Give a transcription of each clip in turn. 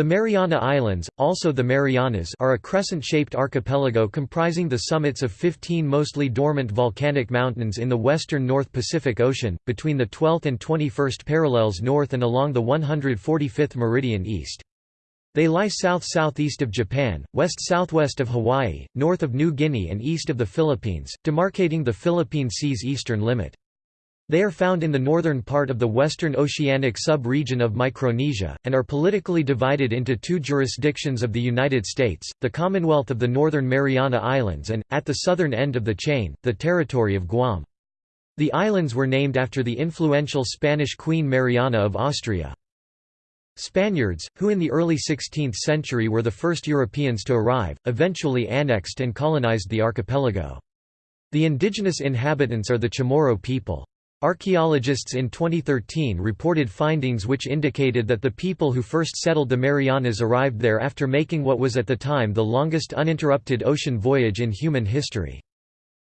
The Mariana Islands, also the Marianas are a crescent-shaped archipelago comprising the summits of 15 mostly dormant volcanic mountains in the western North Pacific Ocean, between the 12th and 21st parallels north and along the 145th meridian east. They lie south-southeast of Japan, west-southwest of Hawaii, north of New Guinea and east of the Philippines, demarcating the Philippine Sea's eastern limit. They are found in the northern part of the Western Oceanic sub-region of Micronesia, and are politically divided into two jurisdictions of the United States, the Commonwealth of the Northern Mariana Islands and, at the southern end of the chain, the territory of Guam. The islands were named after the influential Spanish Queen Mariana of Austria. Spaniards, who in the early 16th century were the first Europeans to arrive, eventually annexed and colonized the archipelago. The indigenous inhabitants are the Chamorro people. Archaeologists in 2013 reported findings which indicated that the people who first settled the Marianas arrived there after making what was at the time the longest uninterrupted ocean voyage in human history.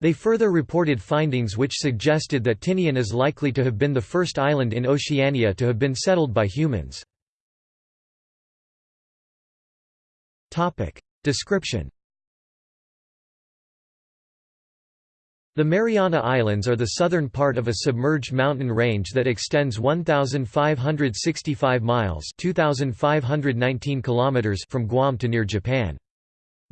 They further reported findings which suggested that Tinian is likely to have been the first island in Oceania to have been settled by humans. Description The Mariana Islands are the southern part of a submerged mountain range that extends 1,565 miles 2,519 kilometers from Guam to near Japan.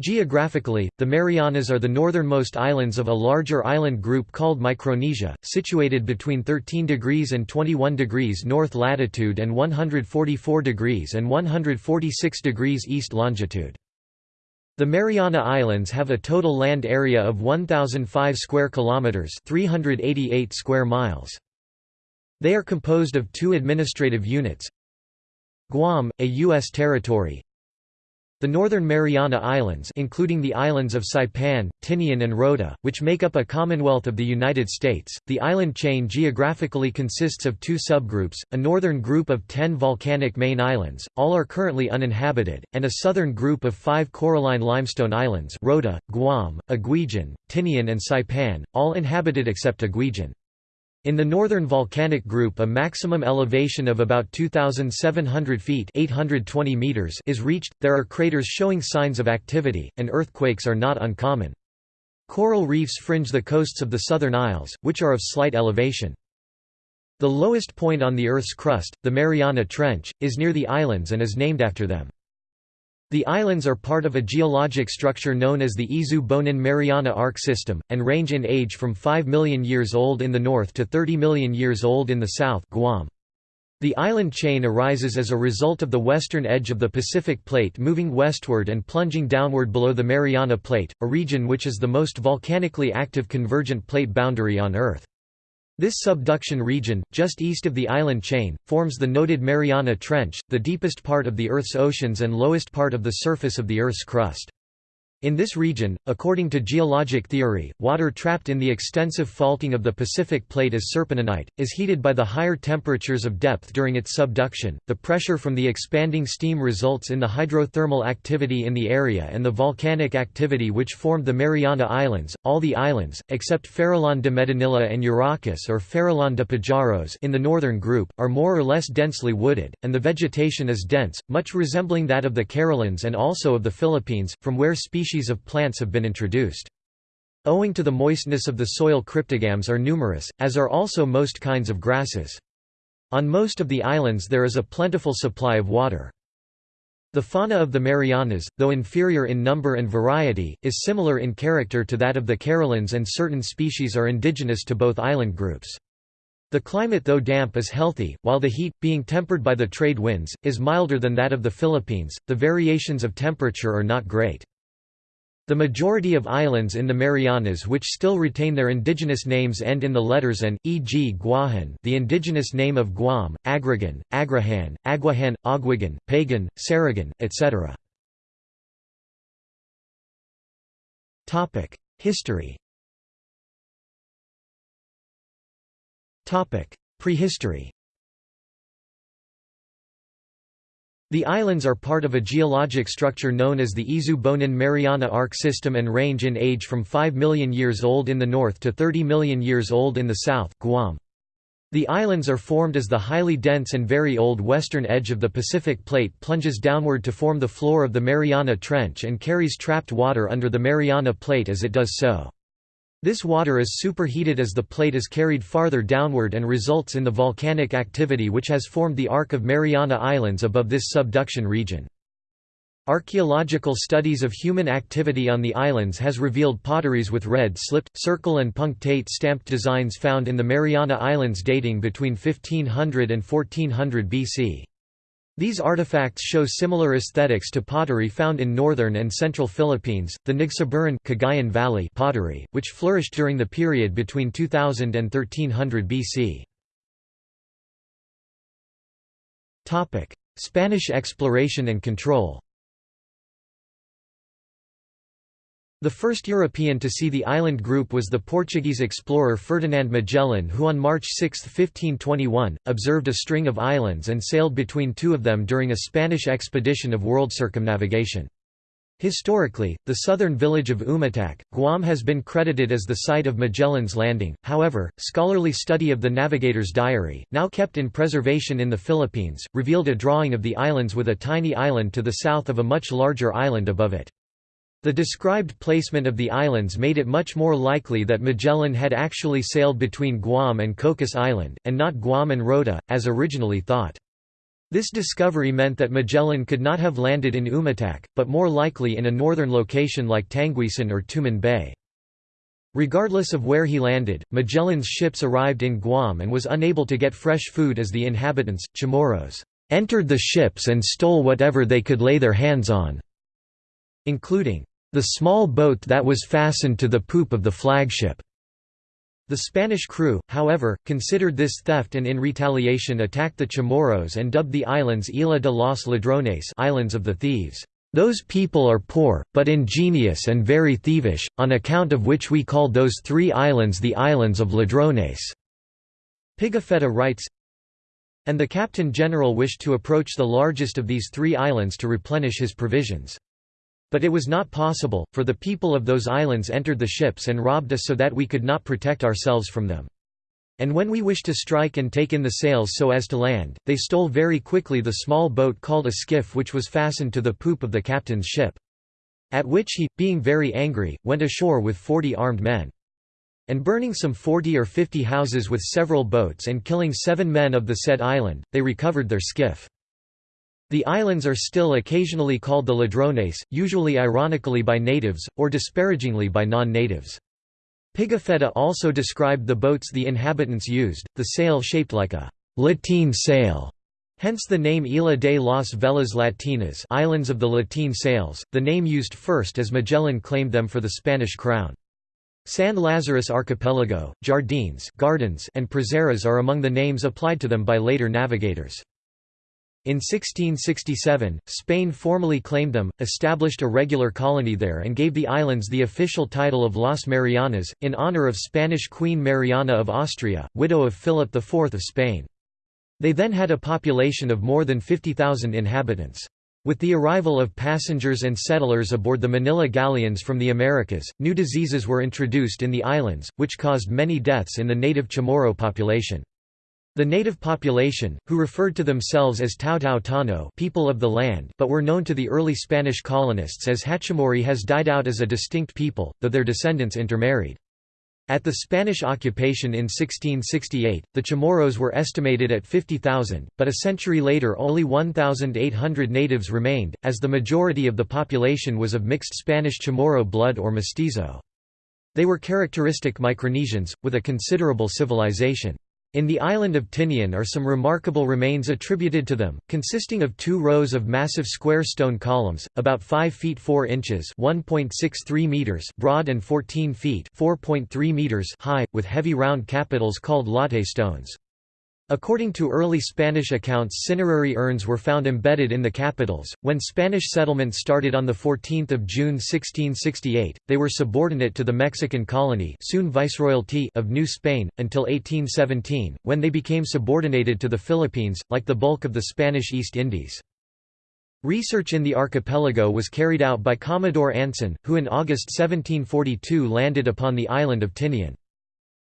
Geographically, the Marianas are the northernmost islands of a larger island group called Micronesia, situated between 13 degrees and 21 degrees north latitude and 144 degrees and 146 degrees east longitude. The Mariana Islands have a total land area of 1005 square kilometers, 388 square miles. They are composed of two administrative units. Guam, a US territory, the Northern Mariana Islands including the islands of Saipan, Tinian and Rota, which make up a Commonwealth of the United States, the island chain geographically consists of two subgroups, a northern group of ten volcanic main islands, all are currently uninhabited, and a southern group of five coralline limestone islands Rota, Guam, Aguijan, Tinian and Saipan, all inhabited except Aguijan. In the northern volcanic group a maximum elevation of about 2,700 feet 820 meters is reached, there are craters showing signs of activity, and earthquakes are not uncommon. Coral reefs fringe the coasts of the southern isles, which are of slight elevation. The lowest point on the Earth's crust, the Mariana Trench, is near the islands and is named after them. The islands are part of a geologic structure known as the Izu-Bonin-Mariana Arc System, and range in age from 5 million years old in the north to 30 million years old in the south Guam. The island chain arises as a result of the western edge of the Pacific Plate moving westward and plunging downward below the Mariana Plate, a region which is the most volcanically active convergent plate boundary on Earth. This subduction region, just east of the island chain, forms the noted Mariana Trench, the deepest part of the Earth's oceans and lowest part of the surface of the Earth's crust. In this region, according to geologic theory, water trapped in the extensive faulting of the Pacific Plate as serpentinite, is heated by the higher temperatures of depth during its subduction. The pressure from the expanding steam results in the hydrothermal activity in the area and the volcanic activity which formed the Mariana Islands. All the islands, except Farallon de Medinilla and Uracas or Farallon de Pajaros in the northern group, are more or less densely wooded, and the vegetation is dense, much resembling that of the Carolines and also of the Philippines, from where species species of plants have been introduced. Owing to the moistness of the soil cryptogams are numerous, as are also most kinds of grasses. On most of the islands there is a plentiful supply of water. The fauna of the Marianas, though inferior in number and variety, is similar in character to that of the Carolines and certain species are indigenous to both island groups. The climate though damp is healthy, while the heat, being tempered by the trade winds, is milder than that of the Philippines. The variations of temperature are not great. The majority of islands in the Marianas which still retain their indigenous names end in the letters an, e.g. Guahan the indigenous name of Guam, Agrigan, Agrihan, Aguahan, Aguigan, Pagan, Sarigan, etc. History Prehistory The islands are part of a geologic structure known as the Izu-Bonin-Mariana Arc System and range in age from 5 million years old in the north to 30 million years old in the south Guam. The islands are formed as the highly dense and very old western edge of the Pacific Plate plunges downward to form the floor of the Mariana Trench and carries trapped water under the Mariana Plate as it does so. This water is superheated as the plate is carried farther downward and results in the volcanic activity which has formed the arc of Mariana Islands above this subduction region. Archaeological studies of human activity on the islands has revealed potteries with red slipped, circle and punctate stamped designs found in the Mariana Islands dating between 1500 and 1400 BC. These artifacts show similar aesthetics to pottery found in northern and central Philippines, the Nagsabaran Cagayan Valley pottery, which flourished during the period between 2000 and 1300 BC. Spanish exploration and control The first European to see the island group was the Portuguese explorer Ferdinand Magellan who on March 6, 1521, observed a string of islands and sailed between two of them during a Spanish expedition of world circumnavigation. Historically, the southern village of Umatac, Guam has been credited as the site of Magellan's landing, however, scholarly study of the navigator's diary, now kept in preservation in the Philippines, revealed a drawing of the islands with a tiny island to the south of a much larger island above it. The described placement of the islands made it much more likely that Magellan had actually sailed between Guam and Cocos Island, and not Guam and Rota, as originally thought. This discovery meant that Magellan could not have landed in Umatac, but more likely in a northern location like Tanguisson or Tumon Bay. Regardless of where he landed, Magellan's ships arrived in Guam and was unable to get fresh food as the inhabitants, Chamorros, entered the ships and stole whatever they could lay their hands on, including the small boat that was fastened to the poop of the flagship. The Spanish crew, however, considered this theft and in retaliation attacked the Chamorros and dubbed the islands Isla de los Ladrones islands of the thieves. Those people are poor, but ingenious and very thievish, on account of which we called those three islands the islands of Ladrones." Pigafetta writes, And the captain general wished to approach the largest of these three islands to replenish his provisions. But it was not possible, for the people of those islands entered the ships and robbed us so that we could not protect ourselves from them. And when we wished to strike and take in the sails so as to land, they stole very quickly the small boat called a skiff which was fastened to the poop of the captain's ship. At which he, being very angry, went ashore with forty armed men. And burning some forty or fifty houses with several boats and killing seven men of the said island, they recovered their skiff. The islands are still occasionally called the Ladrones, usually ironically by natives, or disparagingly by non-natives. Pigafetta also described the boats the inhabitants used, the sail shaped like a «lateen sail», hence the name Isla de las Velas Latinas Islands of the Lateen Sails, the name used first as Magellan claimed them for the Spanish crown. San Lazarus Archipelago, Jardines gardens, and Prazeres are among the names applied to them by later navigators. In 1667, Spain formally claimed them, established a regular colony there and gave the islands the official title of Las Marianas, in honor of Spanish Queen Mariana of Austria, widow of Philip IV of Spain. They then had a population of more than 50,000 inhabitants. With the arrival of passengers and settlers aboard the Manila galleons from the Americas, new diseases were introduced in the islands, which caused many deaths in the native Chamorro population. The native population, who referred to themselves as Taotao Tano people of the land but were known to the early Spanish colonists as Hachimori has died out as a distinct people, though their descendants intermarried. At the Spanish occupation in 1668, the Chamorros were estimated at 50,000, but a century later only 1,800 natives remained, as the majority of the population was of mixed Spanish Chamorro blood or mestizo. They were characteristic Micronesians, with a considerable civilization. In the island of Tinian are some remarkable remains attributed to them, consisting of two rows of massive square stone columns, about 5 feet 4 inches (1.63 meters) broad and 14 feet (4.3 meters) high, with heavy round capitals called latte stones. According to early Spanish accounts cinerary urns were found embedded in the capitals. When Spanish settlement started on 14 June 1668, they were subordinate to the Mexican colony soon Viceroyalty of New Spain, until 1817, when they became subordinated to the Philippines, like the bulk of the Spanish East Indies. Research in the archipelago was carried out by Commodore Anson, who in August 1742 landed upon the island of Tinian.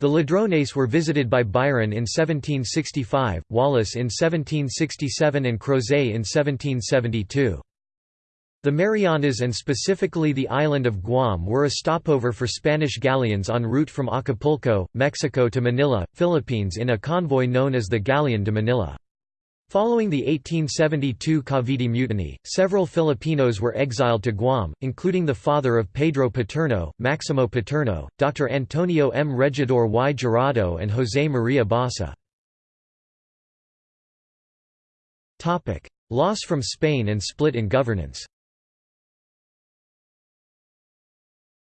The Ladrones were visited by Byron in 1765, Wallace in 1767 and Crozet in 1772. The Marianas and specifically the island of Guam were a stopover for Spanish galleons en route from Acapulco, Mexico to Manila, Philippines in a convoy known as the Galleon de Manila. Following the 1872 Cavite Mutiny, several Filipinos were exiled to Guam, including the father of Pedro Paterno, Maximo Paterno, Dr. Antonio M. Regidor y Jurado and José María Basa. Loss from Spain and split in governance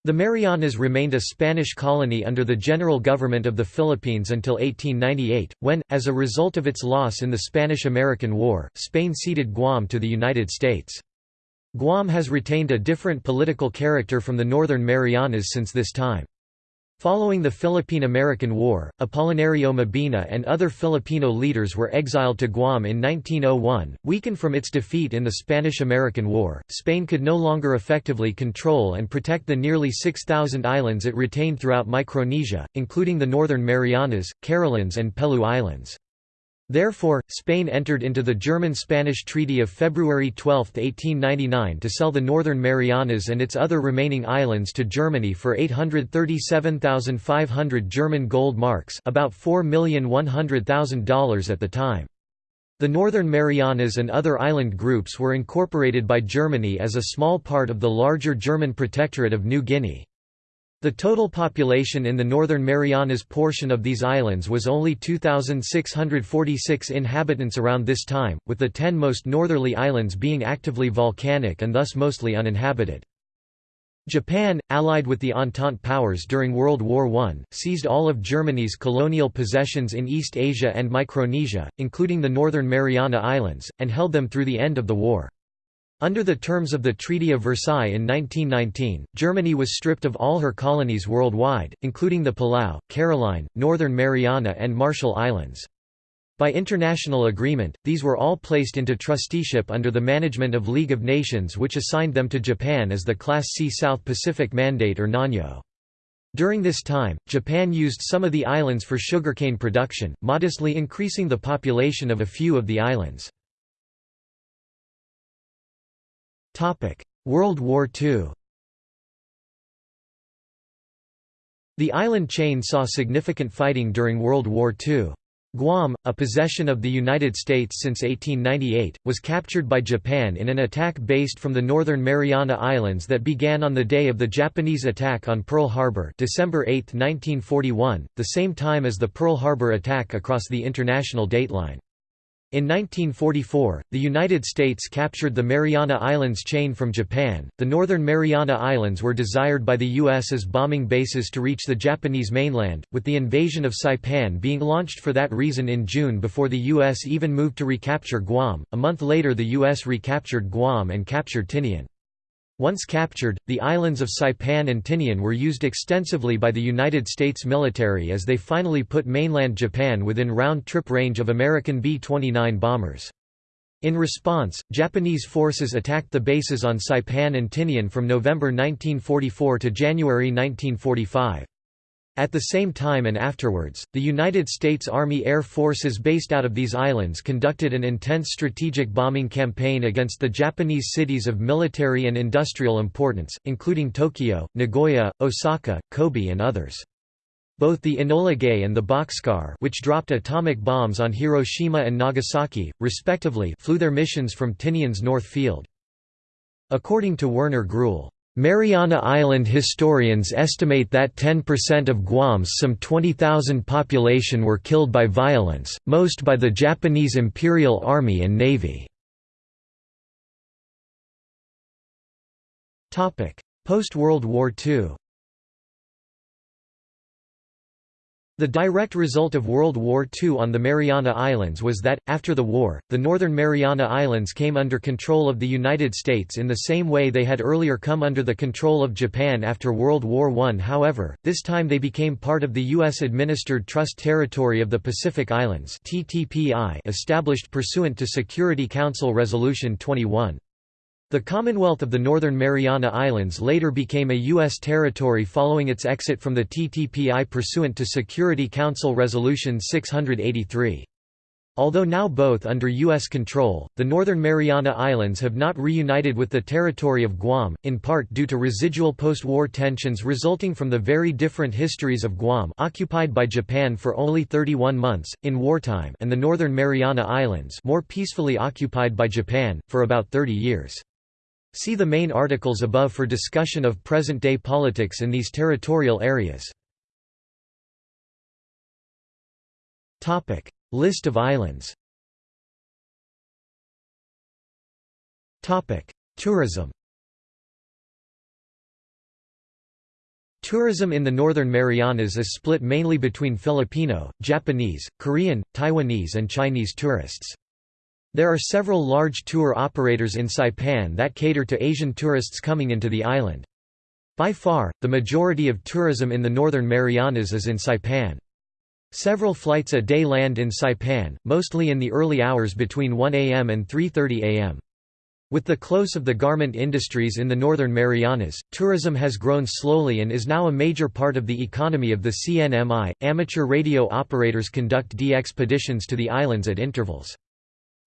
The Marianas remained a Spanish colony under the general government of the Philippines until 1898, when, as a result of its loss in the Spanish–American War, Spain ceded Guam to the United States. Guam has retained a different political character from the Northern Marianas since this time. Following the Philippine–American War, Apolinario Mabini and other Filipino leaders were exiled to Guam in 1901. Weakened from its defeat in the Spanish–American War, Spain could no longer effectively control and protect the nearly 6,000 islands it retained throughout Micronesia, including the Northern Marianas, Carolines and Pelew Islands. Therefore, Spain entered into the German–Spanish Treaty of February 12, 1899 to sell the Northern Marianas and its other remaining islands to Germany for 837,500 German gold marks about $4,100,000 at the time. The Northern Marianas and other island groups were incorporated by Germany as a small part of the larger German protectorate of New Guinea. The total population in the Northern Marianas portion of these islands was only 2,646 inhabitants around this time, with the ten most northerly islands being actively volcanic and thus mostly uninhabited. Japan, allied with the Entente powers during World War I, seized all of Germany's colonial possessions in East Asia and Micronesia, including the Northern Mariana Islands, and held them through the end of the war. Under the terms of the Treaty of Versailles in 1919, Germany was stripped of all her colonies worldwide, including the Palau, Caroline, Northern Mariana and Marshall Islands. By international agreement, these were all placed into trusteeship under the management of League of Nations which assigned them to Japan as the Class C South Pacific Mandate or Nanyo. During this time, Japan used some of the islands for sugarcane production, modestly increasing the population of a few of the islands. World War II The island chain saw significant fighting during World War II. Guam, a possession of the United States since 1898, was captured by Japan in an attack based from the Northern Mariana Islands that began on the day of the Japanese attack on Pearl Harbor December 8, 1941, the same time as the Pearl Harbor attack across the international dateline. In 1944, the United States captured the Mariana Islands chain from Japan. The Northern Mariana Islands were desired by the U.S. as bombing bases to reach the Japanese mainland, with the invasion of Saipan being launched for that reason in June before the U.S. even moved to recapture Guam. A month later, the U.S. recaptured Guam and captured Tinian. Once captured, the islands of Saipan and Tinian were used extensively by the United States military as they finally put mainland Japan within round-trip range of American B-29 bombers. In response, Japanese forces attacked the bases on Saipan and Tinian from November 1944 to January 1945. At the same time and afterwards, the United States Army Air Forces based out of these islands conducted an intense strategic bombing campaign against the Japanese cities of military and industrial importance, including Tokyo, Nagoya, Osaka, Kobe and others. Both the Enola Gay and the Bockscar which dropped atomic bombs on Hiroshima and Nagasaki, respectively flew their missions from Tinian's North Field. According to Werner Gruhl, Mariana Island historians estimate that 10% of Guam's some 20,000 population were killed by violence, most by the Japanese Imperial Army and Navy. Post-World War II The direct result of World War II on the Mariana Islands was that, after the war, the Northern Mariana Islands came under control of the United States in the same way they had earlier come under the control of Japan after World War I. However, this time they became part of the U.S.-administered Trust Territory of the Pacific Islands established pursuant to Security Council Resolution 21. The Commonwealth of the Northern Mariana Islands later became a U.S. territory following its exit from the TTPI pursuant to Security Council Resolution 683. Although now both under U.S. control, the Northern Mariana Islands have not reunited with the territory of Guam, in part due to residual post-war tensions resulting from the very different histories of Guam occupied by Japan for only 31 months, in wartime and the Northern Mariana Islands more peacefully occupied by Japan, for about 30 years. See the main articles above for discussion of present-day politics in these territorial areas. List of islands Tourism Tourism in the Northern Marianas is split mainly between Filipino, Japanese, Korean, Taiwanese and Chinese tourists. There are several large tour operators in Saipan that cater to Asian tourists coming into the island. By far, the majority of tourism in the Northern Marianas is in Saipan. Several flights a day land in Saipan, mostly in the early hours between 1 am and 3.30 am. With the close of the garment industries in the Northern Marianas, tourism has grown slowly and is now a major part of the economy of the CNMI. Amateur radio operators conduct DXpeditions to the islands at intervals.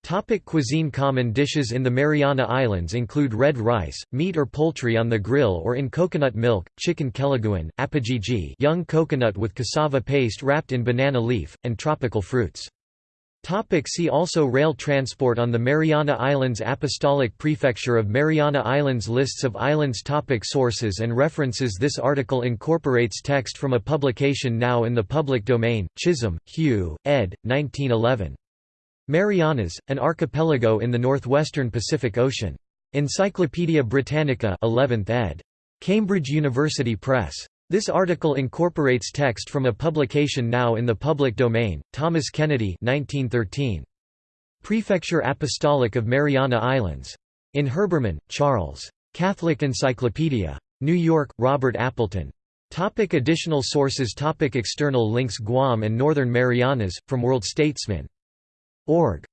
Topic cuisine Common dishes in the Mariana Islands include red rice, meat or poultry on the grill or in coconut milk, chicken kelaguen, apajiji young coconut with cassava paste wrapped in banana leaf, and tropical fruits. Topic see also Rail transport on the Mariana Islands Apostolic Prefecture of Mariana Islands Lists of islands topic Sources and references This article incorporates text from a publication now in the public domain, Chisholm, Hugh, ed. 1911. Marianas, an archipelago in the northwestern Pacific Ocean. Encyclopædia Britannica 11th ed. Cambridge University Press. This article incorporates text from a publication now in the public domain, Thomas Kennedy 1913. Prefecture Apostolic of Mariana Islands. In Herbermann, Charles. Catholic Encyclopedia. New York, Robert Appleton. Topic additional sources Topic External links Guam and Northern Marianas, from World Statesman Org.